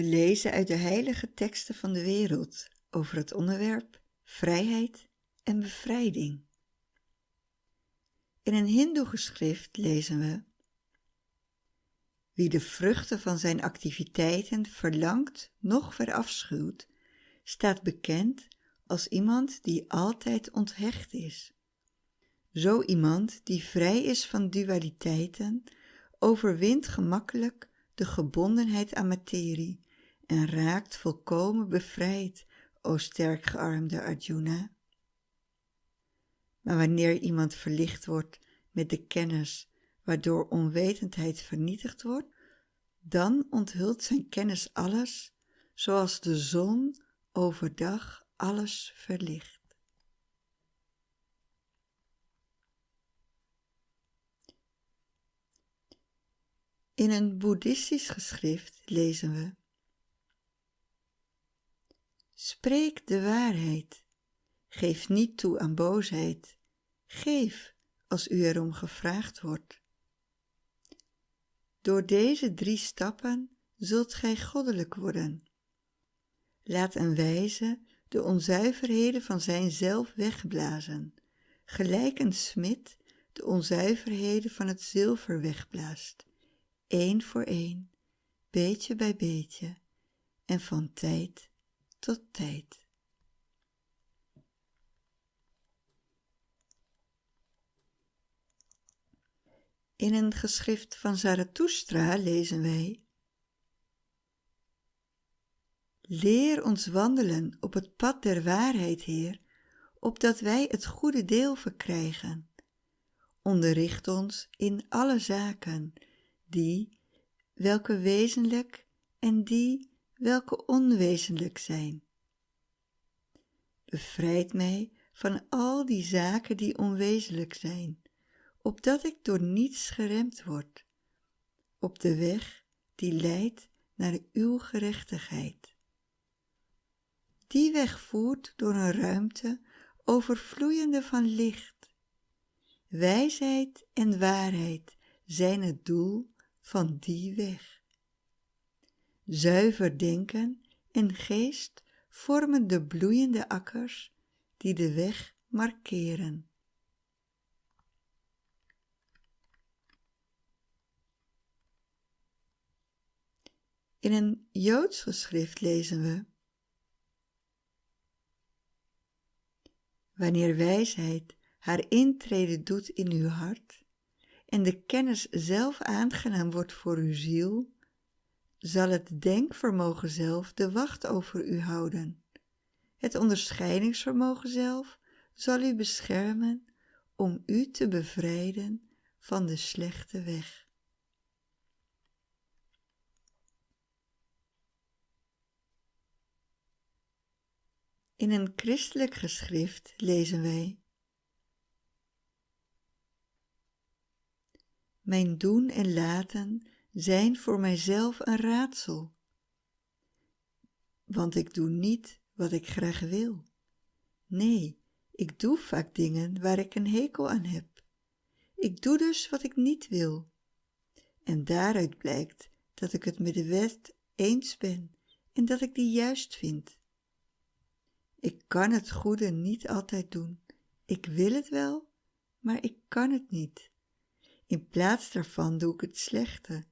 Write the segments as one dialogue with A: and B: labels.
A: We lezen uit de heilige teksten van de wereld over het onderwerp vrijheid en bevrijding. In een hindoe-geschrift lezen we Wie de vruchten van zijn activiteiten verlangt noch verafschuwt, staat bekend als iemand die altijd onthecht is. Zo iemand die vrij is van dualiteiten, overwint gemakkelijk de gebondenheid aan materie en raakt volkomen bevrijd, o sterk gearmde Arjuna. Maar wanneer iemand verlicht wordt met de kennis waardoor onwetendheid vernietigd wordt, dan onthult zijn kennis alles, zoals de zon overdag alles verlicht. In een boeddhistisch geschrift lezen we Spreek de waarheid, geef niet toe aan boosheid, geef als u erom gevraagd wordt. Door deze drie stappen zult gij goddelijk worden. Laat een wijze de onzuiverheden van zijn zelf wegblazen, gelijk een smid de onzuiverheden van het zilver wegblaast, één voor één, beetje bij beetje en van tijd tot tijd. In een geschrift van Zarathustra lezen wij Leer ons wandelen op het pad der waarheid, Heer, opdat wij het goede deel verkrijgen. Onderricht ons in alle zaken, die, welke wezenlijk en die, welke onwezenlijk zijn. Bevrijd mij van al die zaken die onwezenlijk zijn, opdat ik door niets geremd word, op de weg die leidt naar uw gerechtigheid. Die weg voert door een ruimte overvloeiende van licht. Wijsheid en waarheid zijn het doel van die weg. Zuiver denken en geest vormen de bloeiende akkers die de weg markeren. In een Joods geschrift lezen we Wanneer wijsheid haar intrede doet in uw hart en de kennis zelf aangenaam wordt voor uw ziel, zal het denkvermogen zelf de wacht over u houden. Het onderscheidingsvermogen zelf zal u beschermen om u te bevrijden van de slechte weg. In een christelijk geschrift lezen wij Mijn doen en laten zijn voor mijzelf een raadsel, want ik doe niet wat ik graag wil. Nee, ik doe vaak dingen waar ik een hekel aan heb. Ik doe dus wat ik niet wil. En daaruit blijkt dat ik het met de wet eens ben en dat ik die juist vind. Ik kan het goede niet altijd doen. Ik wil het wel, maar ik kan het niet. In plaats daarvan doe ik het slechte.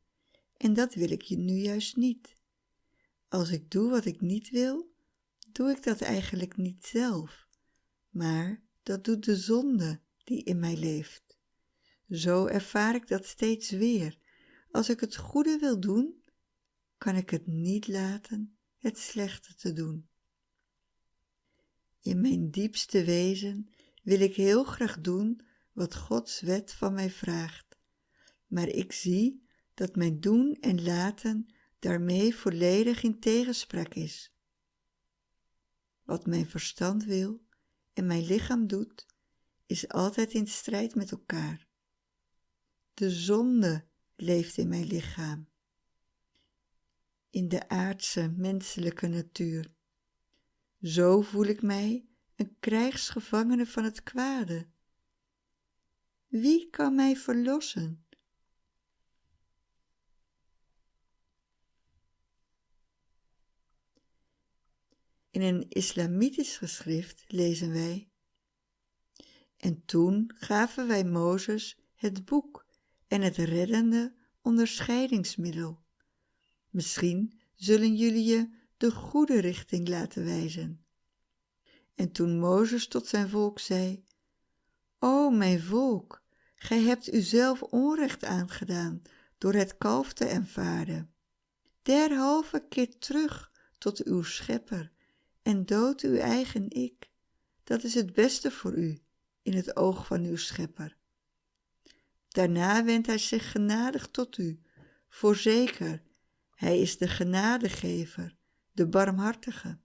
A: En dat wil ik je nu juist niet. Als ik doe wat ik niet wil, doe ik dat eigenlijk niet zelf, maar dat doet de zonde die in mij leeft. Zo ervaar ik dat steeds weer. Als ik het goede wil doen, kan ik het niet laten het slechte te doen. In mijn diepste wezen wil ik heel graag doen wat Gods wet van mij vraagt, maar ik zie dat mijn doen en laten daarmee volledig in tegenspraak is. Wat mijn verstand wil en mijn lichaam doet, is altijd in strijd met elkaar. De zonde leeft in mijn lichaam, in de aardse menselijke natuur. Zo voel ik mij een krijgsgevangene van het kwade. Wie kan mij verlossen? In een islamitisch geschrift lezen wij En toen gaven wij Mozes het boek en het reddende onderscheidingsmiddel. Misschien zullen jullie je de goede richting laten wijzen. En toen Mozes tot zijn volk zei, O mijn volk, gij hebt uzelf onrecht aangedaan door het kalf te aanvaarden. Derhalve keer terug tot uw schepper en dood uw eigen ik. Dat is het beste voor u in het oog van uw schepper. Daarna wendt hij zich genadig tot u, voorzeker, hij is de genadegever, de barmhartige.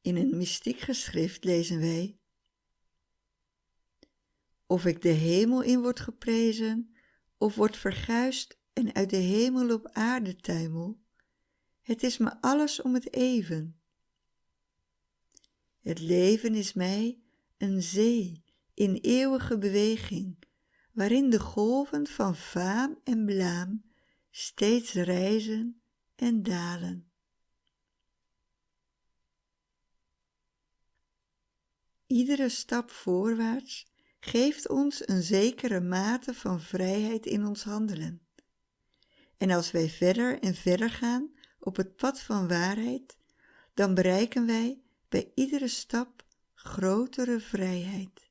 A: In een mystiek geschrift lezen wij Of ik de hemel in word geprezen, of word verguisd en uit de hemel op aarde tuimel, het is me alles om het even. Het leven is mij een zee in eeuwige beweging, waarin de golven van faam en blaam steeds rijzen en dalen. Iedere stap voorwaarts geeft ons een zekere mate van vrijheid in ons handelen. En als wij verder en verder gaan op het pad van waarheid, dan bereiken wij bij iedere stap grotere vrijheid.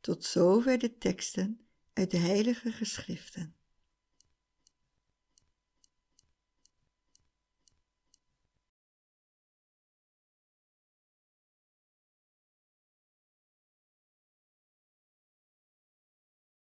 A: Tot zover de teksten uit de Heilige Geschriften.